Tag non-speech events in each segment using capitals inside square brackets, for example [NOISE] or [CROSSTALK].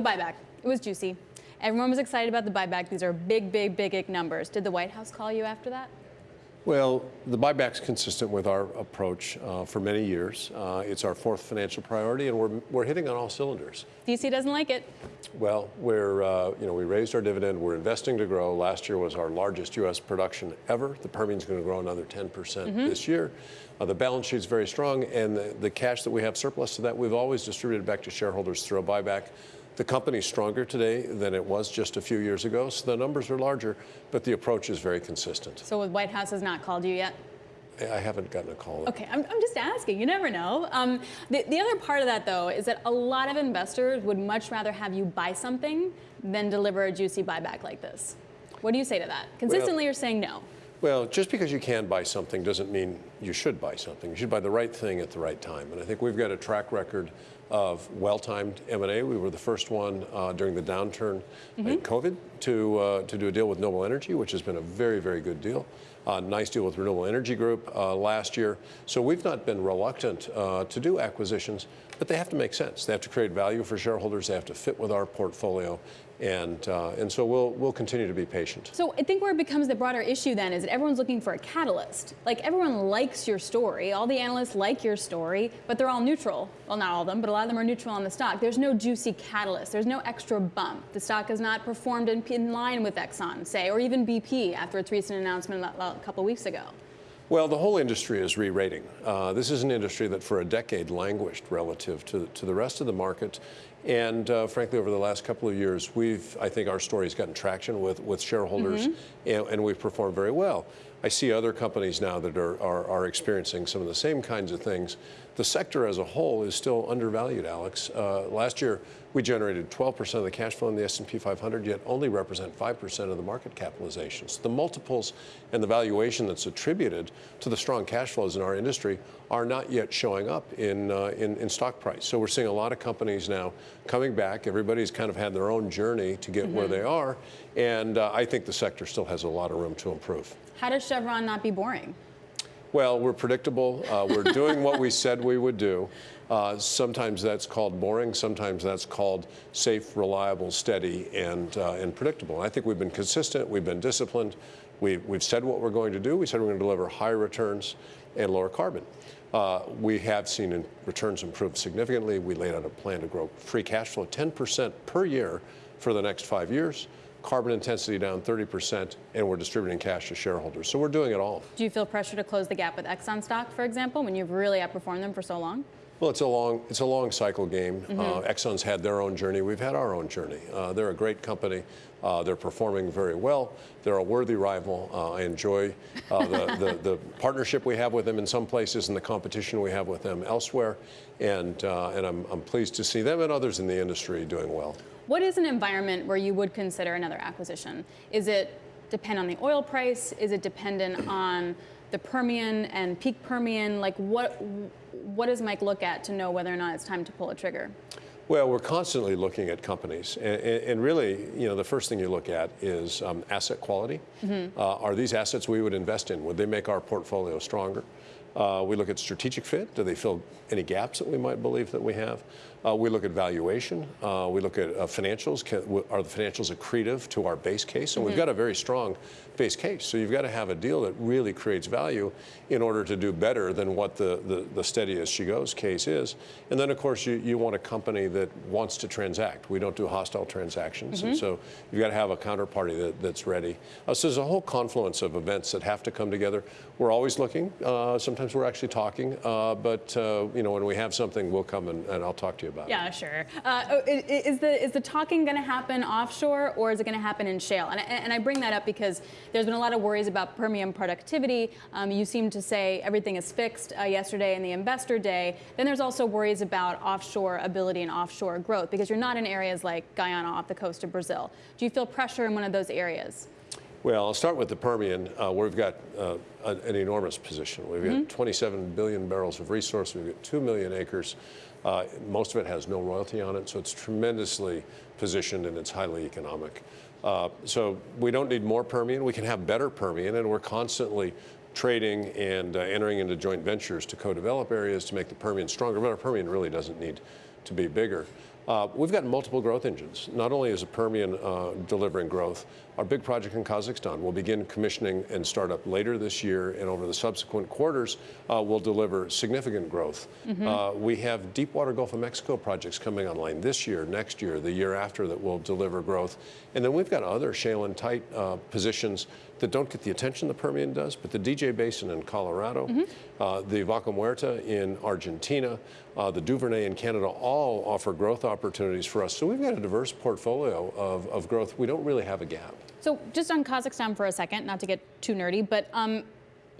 the buyback. It was juicy. Everyone was excited about the buyback. These are big, big, big numbers. Did the White House call you after that? Well, the buyback's consistent with our approach uh, for many years. Uh, it's our fourth financial priority, and we're, we're hitting on all cylinders. DC doesn't like it. Well, we're, uh, you know, we raised our dividend. We're investing to grow. Last year was our largest U.S. production ever. The Permian's going to grow another 10% mm -hmm. this year. Uh, the balance sheet's very strong, and the, the cash that we have surplus to that, we've always distributed back to shareholders through a buyback. The company's stronger today than it was just a few years ago, so the numbers are larger, but the approach is very consistent. So the White House has not called you yet? I haven't gotten a call. Okay, I'm, I'm just asking. You never know. Um, the, the other part of that, though, is that a lot of investors would much rather have you buy something than deliver a juicy buyback like this. What do you say to that? Consistently, well, you're saying no. Well, just because you can buy something doesn't mean you should buy something. You should buy the right thing at the right time. And I think we've got a track record of well-timed M&A. We were the first one uh, during the downturn mm -hmm. in mm-hmm. COVID to, uh, to do a deal with Noble Energy, which has been a very, very good deal. Uh, nice deal with Renewable Energy Group uh, last year. So we've not been reluctant uh, to do acquisitions, but they have to make sense. They have to create value for shareholders. They have to fit with our portfolio. And, uh, and so we'll, we'll continue to be patient. So I think where it becomes the broader issue then is that everyone's looking for a catalyst. Like everyone likes your story. All the analysts like your story, but they're all neutral. Well, not all of them, but a lot of them are neutral on the stock. There's no juicy catalyst. There's no extra bump. The stock has not performed in, in line with Exxon, say, or even BP after its recent announcement a couple weeks ago. Well, the whole industry is re-rating. Uh, this is an industry that for a decade languished relative to, to the rest of the market. And uh, frankly, over the last couple of years, we've, I think our story has gotten traction with, with shareholders mm -hmm. and, and, we've performed very well. I see other companies now that are, are, are, experiencing some of the same kinds of things. The sector as a whole is still undervalued, Alex. Uh, last year, we generated 12% of the cash flow in the S&P 500, yet only represent 5% of the market capitalizations. The multiples and the valuation that's attributed to the strong cash flows in our industry are not yet showing up in, uh, in, in, stock price. So we're seeing a lot of companies now coming back. Everybody's kind of had their own journey to get mm -hmm. where mm-hmm. they are, and uh, I think the sector still has a lot of room to improve. How does Chevron not be boring? Well, we're predictable. Uh, we're doing what we said we would do. Uh, sometimes that's called boring. Sometimes that's called safe, reliable, steady, and, uh, and predictable. I think we've been consistent. We've been disciplined. We've, we've said what we're going to do. We said we're going to deliver higher returns and lower carbon. Uh, we have seen returns improve significantly. We laid out a plan to grow free cash flow 10% per year for the next five years carbon intensity down 30%, and we're distributing cash to shareholders. So we're doing it all. Do you feel pressure to close the gap with Exxon stock, for example, when you've really outperformed them for so long? Well, it's a long, it's a long cycle game. Mm -hmm. uh, Exxon's had their own journey. We've had our own journey. Uh, they're a great company. Uh, they're performing very well. They're a worthy rival. Uh, I enjoy uh, the, [LAUGHS] the, the, partnership we have with them in some places and the competition we have with them elsewhere. And, uh, and I'm, I'm pleased to see them and others in the industry doing well. What is an environment where you would consider another acquisition? Is it depend on the oil price? Is it dependent on the Permian and peak Permian? Like what, what does Mike look at to know whether or not it's time to pull a trigger? Well, we're constantly looking at companies, and, and, really, you know, the first thing you look at is um, asset quality. Mm -hmm. uh, are these assets we would invest in? Would they make our portfolio stronger? Uh, we look at strategic fit. Do they fill any gaps that we might believe that we have? Uh, we look at valuation. Uh, we look at uh, financials. Can, are the financials accretive to our base case? And mm -hmm. we've mm-hmm. got a very strong base case. So you've got to have a deal that really creates value in order to do better than what the, the, the steady as she goes case is. And then, of course, you, you want a company that wants to transact. We don't do hostile transactions. Mm -hmm. And mm-hmm. so you've got to have a counterparty that, that's ready. Uh, so there's a whole confluence of events that have to come together. We're always looking. Uh, sometimes we're actually talking. Uh, but, you know, when we have something, we'll come and, and I'll talk to you about yeah, it. Sure. Oh, is, the, is the talking going to happen offshore or is it going to happen in shale? And, and I bring that up because there's been a lot of worries about Permian productivity. Um, you seem to say everything is fixed uh, yesterday in the investor day. Then there's also worries about offshore ability and offshore growth because you're not in areas like Guyana off the coast of Brazil. Do you feel pressure in one of those areas? Well, I'll start with the Permian, uh, where we've got uh, an, enormous position. We've got mm -hmm. 27 billion barrels of resource. We've got 2 million acres. Uh, most of it has no royalty on it, so it's tremendously positioned and it's highly economic. Uh, so we don't need more Permian. We can have better Permian, and we're constantly trading and uh, entering into joint ventures to co-develop areas to make the Permian stronger. But our Permian really doesn't need to be bigger. Uh, we've got multiple growth engines. Not only is the Permian uh, delivering growth, our big project in Kazakhstan will begin commissioning and start up later this year, and over the subsequent quarters uh, will deliver significant growth. Uh, we have Deepwater Gulf of Mexico projects coming online this year, next year, the year after that will deliver growth. And then we've got other shale and tight uh, positions that don't get the attention the Permian does, but the DJ Basin in Colorado, uh, the Vaca Muerta in Argentina, uh, the Duvernay in Canada all offer growth opportunities for us. So we've got a diverse portfolio of, of growth. We don't really have a gap. So just on Kazakhstan for a second, not to get too nerdy, but um,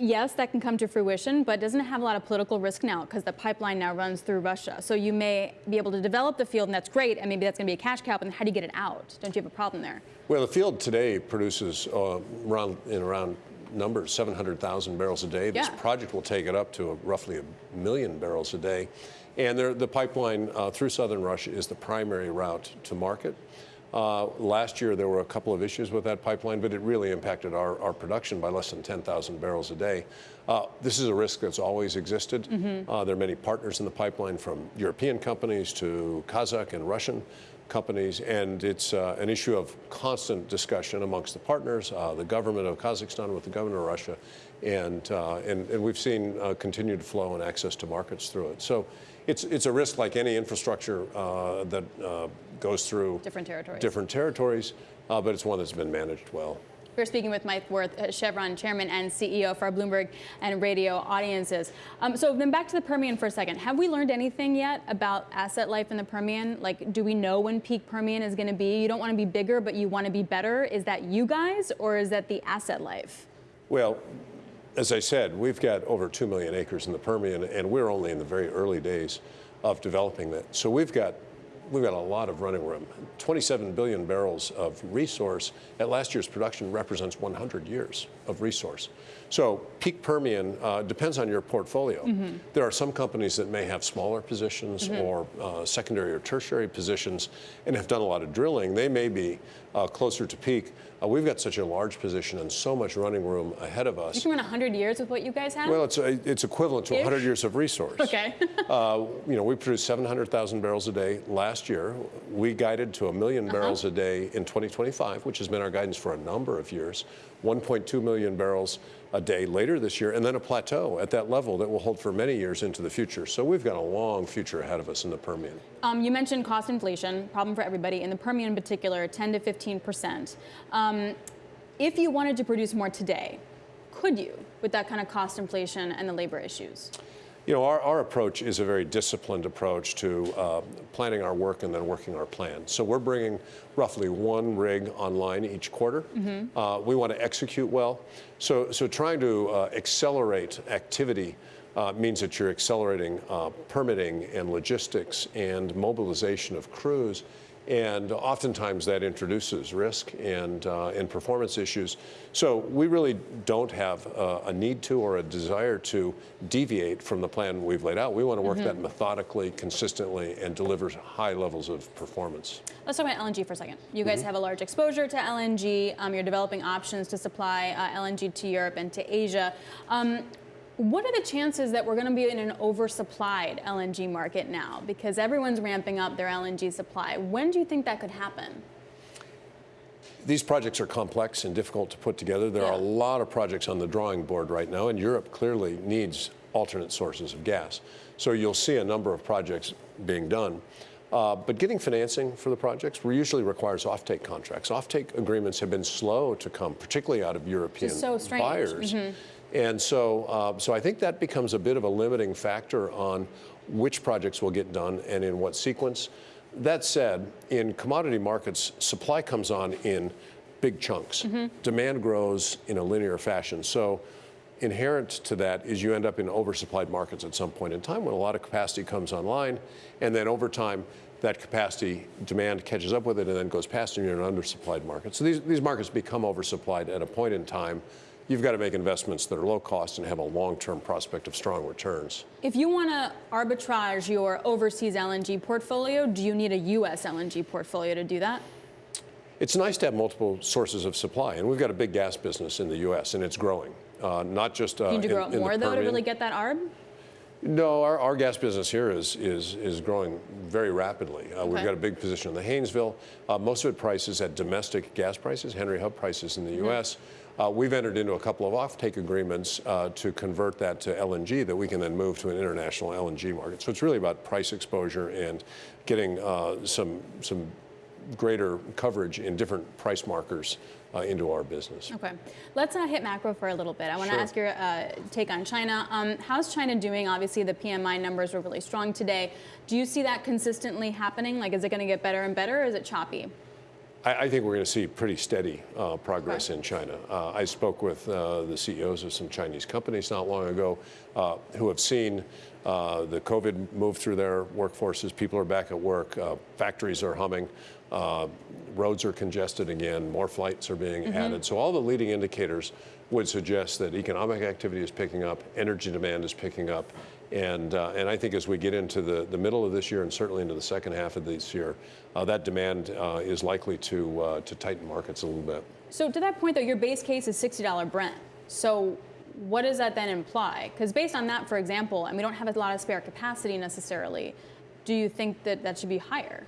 yes, that can come to fruition, but doesn't have a lot of political risk now because the pipeline now runs through Russia? So you may be able to develop the field, and that's great, and maybe that's going to be a cash cow, but then how do you get it out? Don't you have a problem there? Well, the field today produces uh, around in around numbers 700,000 barrels a day. This Yeah. project will take it up to a, roughly a million barrels a day, and there, the pipeline uh, through southern Russia is the primary route to market. Uh, last year there were a couple of issues with that pipeline, but it really impacted our, our production by less than 10,000 barrels a day. Uh, this is a risk that's always existed. Uh, there are many partners in the pipeline from European companies to Kazakh and Russian companies, and it's uh, an issue of constant discussion amongst the partners, uh, the government of Kazakhstan with the government of Russia, and, uh, and, and we've seen uh, continued flow and access to markets through it. So it's, it's a risk like any infrastructure uh, that uh, goes through Different territories. different territories, uh, but it's one that's been managed well. We're speaking with Mike Wirth, uh, Chevron chairman and CEO for our Bloomberg and radio audiences. Um, so then back to the Permian for a second. Have we learned anything yet about asset life in the Permian? Like, do we know when peak Permian is going to be? You don't want to be bigger, but you want to be better. Is that you guys, or is that the asset life? Well, as I said, we've got over 2 million acres in the Permian, and we're only in the very early days of developing that. So we've got we've got a lot of running room. 27 billion barrels of resource at last year's production represents 100 years of resource. So peak Permian uh, depends on your portfolio. There are some companies that may have smaller positions or uh, secondary or tertiary positions and have done a lot of drilling. They may be uh, closer to peak. Uh, we've got such a large position and so much running room ahead of us. You can run 100 years with what you guys have? Well, it's, a, it's equivalent to 100 years of resource. okay. [LAUGHS] Uh, you know, we produced 700,000 barrels a day last year. We guided to a 1000000 Uh-huh. barrels a day in 2025, which has been our guidance for a number of years. 1.2 million barrels a day later this year, and then a plateau at that level that will hold for many years into the future. So we've got a long future ahead of us in the Permian. Um, you mentioned cost inflation, problem for everybody. In the Permian in particular, 10 to 15 percent. Um, if you wanted to produce more today, could you with that kind of cost inflation and the labor issues? You know, our, our approach is a very disciplined approach to uh, planning our work and then working our plan. So we're bringing roughly one rig online each quarter. Uh, we want to execute well. So, so trying to uh, accelerate activity uh, means that you're accelerating uh, permitting and logistics and mobilization of crews. And oftentimes that introduces risk and, uh, and performance issues. So we really don't have uh, a need to or a desire to deviate from the plan we've laid out. We want to work that methodically, consistently, and deliver high levels of performance. Let's talk about LNG for a second. You guys have a large exposure to LNG. Um, you're developing options to supply uh, LNG to Europe and to Asia. Um, what are the chances that we're going to be in an oversupplied LNG market now? Because everyone's ramping up their LNG supply. When do you think that could happen? These projects are complex and difficult to put together. There are a lot of projects on the drawing board right now, and Europe clearly needs alternate sources of gas. So you'll see a number of projects being done. Uh, but getting financing for the projects usually requires offtake contracts. Offtake agreements have been slow to come, particularly out of European so strange. Mm-hmm. buyers. And so, uh, so I think that becomes a bit of a limiting factor on which projects will get done and in what sequence. That said, in commodity markets, supply comes on in big chunks. Demand grows in a linear fashion. So inherent to that is you end up in oversupplied markets at some point in time when a lot of capacity comes online, and then over time, that capacity demand catches up with it and then goes past, and you're in an undersupplied market. So these, these markets become oversupplied at a point in time. You've got to make investments that are low cost and have a long term prospect of strong returns. If you want to arbitrage your overseas LNG portfolio, do you need a U.S. LNG portfolio to do that? It's nice to have multiple sources of supply, and we've got a big gas business in the U.S., and it's growing. Uh, not just uh, You need to grow in up more, though, to really get that arb? No, our, our gas business here is, is, is growing very rapidly. Uh, We've got a big position in the Haynesville. Uh, most of it prices at domestic gas prices, Henry Hub prices in the Mm-hmm. U.S. Uh, we've entered into a couple of offtake agreements uh, to convert that to LNG that we can then move to an international LNG market. So it's really about price exposure and getting uh, some, some greater coverage in different price markers uh, into our business. Okay, let's uh, hit macro for a little bit. I want to Sure. ask your uh, take on China. Um, how's China doing? Obviously, the PMI numbers were really strong today. Do you see that consistently happening? Like, is it going to get better and better, or is it choppy? I, I think we're going to see pretty steady uh, progress Okay. in China. Uh, I spoke with uh, the CEOs of some Chinese companies not long ago uh, who have seen uh, the COVID move through their workforces. People are back at work. Uh, factories are humming. Uh, roads are congested again. More flights are being added. So all the leading indicators would suggest that economic activity is picking up, energy demand is picking up, and, uh, and I think as we get into the, the middle of this year and certainly into the second half of this year, uh, that demand uh, is likely to, uh, to tighten markets a little bit. So to that point, though, your base case is $60 Brent. So what does that then imply? Because based on that, for example, and we don't have a lot of spare capacity necessarily, do you think that that should be higher?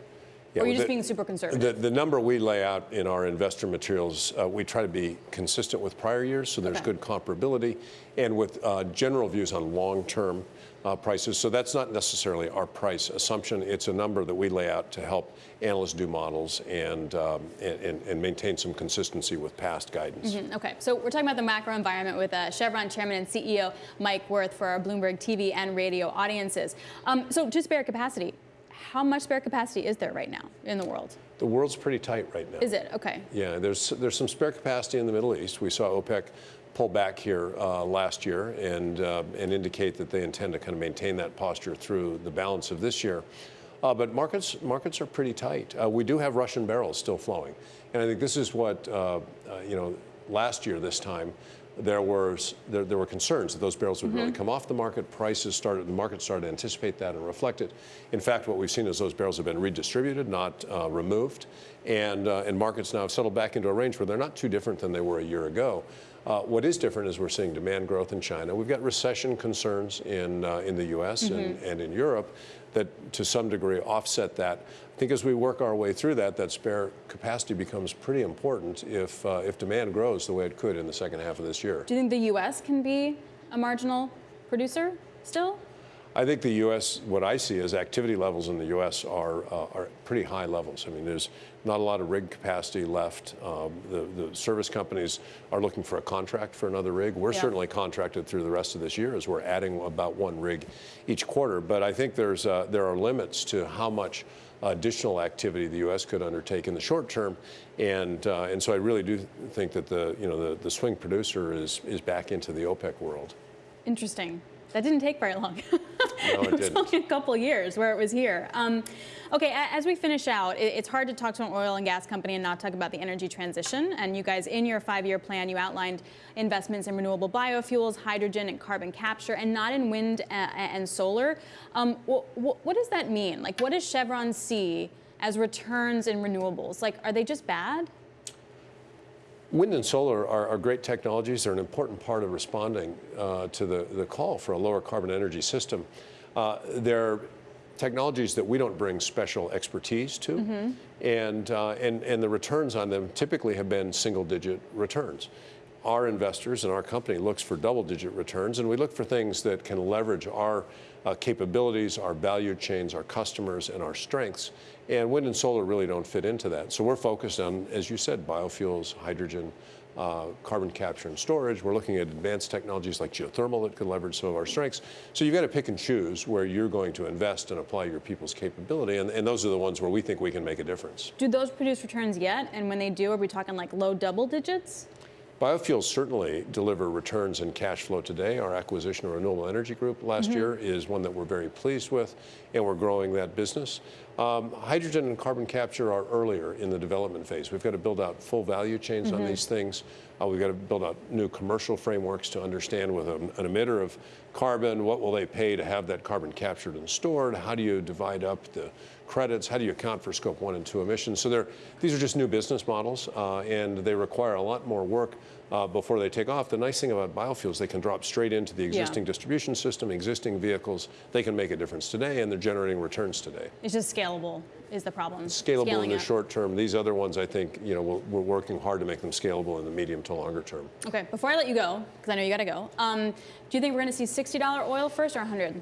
Or are you well, just the- being super conservative? The, the number we lay out in our investor materials, uh, we try to be consistent with prior years, so there's Okay. good comparability, and with uh, general views on long-term uh, prices. So that's not necessarily our price assumption. It's a number that we lay out to help analysts do models and, um, and, and, maintain some consistency with past guidance. Mm, Okay, so we're talking about the macro environment with uh, Chevron Chairman and CEO Mike Wirth for our Bloomberg TV and radio audiences. Um, so, just spare capacity. How much spare capacity is there right now in the world? The world's pretty tight right now. Is it? Okay. Yeah, there's there's some spare capacity in the Middle East. We saw OPEC pull back here uh, last year and uh, and indicate that they intend to kind of maintain that posture through the balance of this year. Uh, but markets markets are pretty tight. Uh, we do have Russian barrels still flowing, and I think this is what uh, uh, you know. Last year, this time, there was there, there were concerns that those barrels would really come off the market. Prices started, the market started to anticipate that and reflect it. In fact, what we've seen is those barrels have been redistributed, not uh, removed, and uh, and markets now have settled back into a range where they're not too different than they were a year ago. Uh, what is different is we're seeing demand growth in China. We've got recession concerns in uh, in the U.S. And, and in Europe that to some degree offset that. I think as we work our way through that, that spare capacity becomes pretty important if uh, if demand grows the way it could in the second half of this year. Do you think the U.S. can be a marginal producer still? I think the U.S. What I see is activity levels in the U.S. are uh, are pretty high levels. I mean, there's not a lot of rig capacity left. Um, the the service companies are looking for a contract for another rig. We're Yeah. certainly contracted through the rest of this year as we're adding about one rig each quarter. But I think there's uh, there are limits to how much additional activity the U.S. could undertake in the short term, and uh, and so I really do think that the you know the, the swing producer is is back into the OPEC world. Interesting. That didn't take very long. [LAUGHS] No, [LAUGHS] it was didn't. only a couple years where it was here. Um, okay, as we finish out, it's hard to talk to an oil and gas company and not talk about the energy transition. And you guys, in your five-year plan, you outlined investments in renewable biofuels, hydrogen, and carbon capture, and not in wind a- and solar. Um, wh- wh- what does that mean? Like, what does Chevron see as returns in renewables? Like, are they just bad? Wind and solar are, are great technologies. They're an important part of responding uh, to the, the call for a lower carbon energy system. Uh, they're technologies that we don't bring special expertise to, and, uh, and, and the returns on them typically have been single digit returns. Our investors and our company looks for double digit returns, and we look for things that can leverage our uh, capabilities, our value chains, our customers, and our strengths. And wind and solar really don't fit into that. So we're focused on, as you said, biofuels, hydrogen, uh, carbon capture and storage. We're looking at advanced technologies like geothermal that could leverage some of our strengths. So you've got to pick and choose where you're going to invest and apply your people's capability. And, and those are the ones where we think we can make a difference. Do those produce returns yet? And when they do, are we talking like low double digits? Biofuels certainly deliver returns and cash flow today. Our acquisition of Renewable Energy Group last year is one that we're very pleased with, and we're growing that business. Um, hydrogen and carbon capture are earlier in the development phase. We've got to build out full value chains on these things. Uh, we've got to build out new commercial frameworks to understand with an, an emitter of carbon, what will they pay to have that carbon captured and stored? How do you divide up the credits? How do you account for scope one and two emissions? So they're, these are just new business models, uh, and they require a lot more work uh, before they take off. The nice thing about biofuels, they can drop straight into the existing distribution system, existing vehicles. They can make a difference today, and they're generating returns today. It's just scalable is the problem. Scalable Scaling in the it. short term. These other ones, I think, you know, we're, we're working hard to make them scalable in the medium to longer term. Okay, before I let you go, because I know you got to go, um, do you think we're going to see $60 oil first or 100?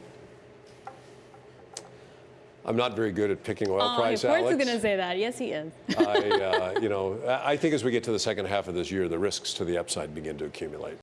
I'm not very good at picking oil Oh, price, of course Alex. he's going to say that. Yes, he is. [LAUGHS] I, uh, you know, I I think as we get to the second half of this year, the risks to the upside begin to accumulate.